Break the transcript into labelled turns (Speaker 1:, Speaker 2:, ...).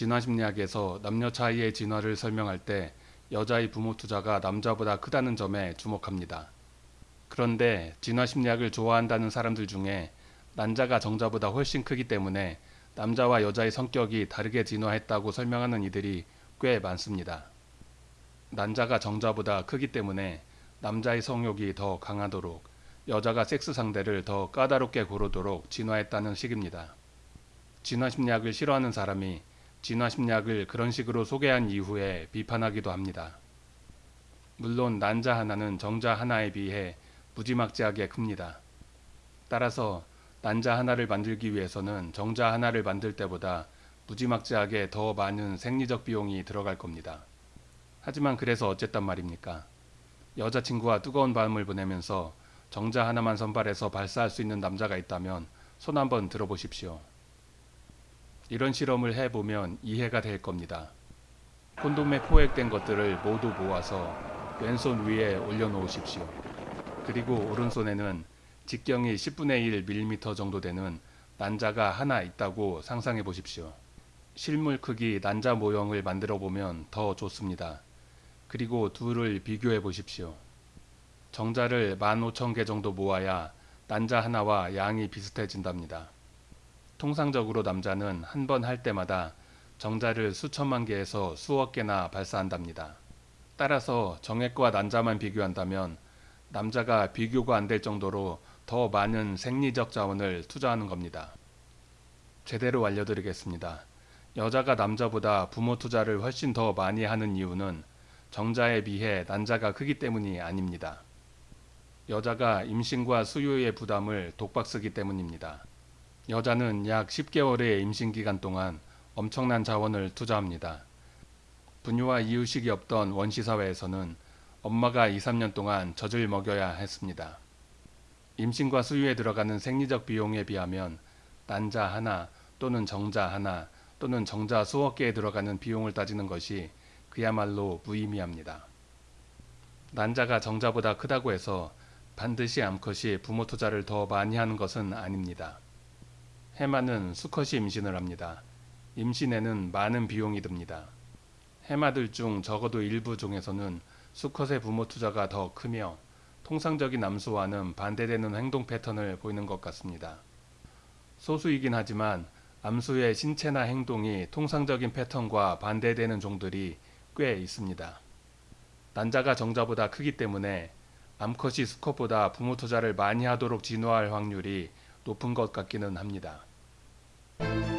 Speaker 1: 진화심리학에서 남녀 차이의 진화를 설명할 때 여자의 부모 투자가 남자보다 크다는 점에 주목합니다. 그런데 진화심리학을 좋아한다는 사람들 중에 난자가 정자보다 훨씬 크기 때문에 남자와 여자의 성격이 다르게 진화했다고 설명하는 이들이 꽤 많습니다. 난자가 정자보다 크기 때문에 남자의 성욕이 더 강하도록 여자가 섹스 상대를 더 까다롭게 고르도록 진화했다는 식입니다. 진화심리학을 싫어하는 사람이 진화심리학을 그런 식으로 소개한 이후에 비판하기도 합니다. 물론 난자 하나는 정자 하나에 비해 무지막지하게 큽니다. 따라서 난자 하나를 만들기 위해서는 정자 하나를 만들 때보다 무지막지하게 더 많은 생리적 비용이 들어갈 겁니다. 하지만 그래서 어쨌단 말입니까? 여자친구와 뜨거운 밤을 보내면서 정자 하나만 선발해서 발사할 수 있는 남자가 있다면 손 한번 들어보십시오. 이런 실험을 해보면 이해가 될 겁니다. 콘돔에 포획된 것들을 모두 모아서 왼손 위에 올려놓으십시오. 그리고 오른손에는 직경이 10분의 1mm 정도 되는 난자가 하나 있다고 상상해 보십시오. 실물 크기 난자 모형을 만들어 보면 더 좋습니다. 그리고 둘을 비교해 보십시오. 정자를 15,000개 정도 모아야 난자 하나와 양이 비슷해진답니다. 통상적으로 남자는 한 번 할 때마다 정자를 수천만 개에서 수억 개나 발사한답니다. 따라서 정액과 난자만 비교한다면 남자가 비교가 안 될 정도로 더 많은 생리적 자원을 투자하는 겁니다. 제대로 알려드리겠습니다. 여자가 남자보다 부모 투자를 훨씬 더 많이 하는 이유는 정자에 비해 난자가 크기 때문이 아닙니다. 여자가 임신과 수유의 부담을 독박 쓰기 때문입니다. 여자는 약 10개월의 임신 기간 동안 엄청난 자원을 투자합니다. 분유와 이유식이 없던 원시사회에서는 엄마가 2, 3년 동안 젖을 먹여야 했습니다. 임신과 수유에 들어가는 생리적 비용에 비하면 난자 하나 또는 정자 하나 또는 정자 수억 개에 들어가는 비용을 따지는 것이 그야말로 무의미합니다. 난자가 정자보다 크다고 해서 반드시 암컷이 부모 투자를 더 많이 하는 것은 아닙니다. 해마는 수컷이 임신을 합니다. 임신에는 많은 비용이 듭니다. 해마들 중 적어도 일부 종에서는 수컷의 부모 투자가 더 크며 통상적인 암수와는 반대되는 행동 패턴을 보이는 것 같습니다. 소수이긴 하지만 암수의 신체나 행동이 통상적인 패턴과 반대되는 종들이 꽤 있습니다. 난자가 정자보다 크기 때문에 암컷이 수컷보다 부모 투자를 많이 하도록 진화할 확률이 높은 것 같기는 합니다. Thank you.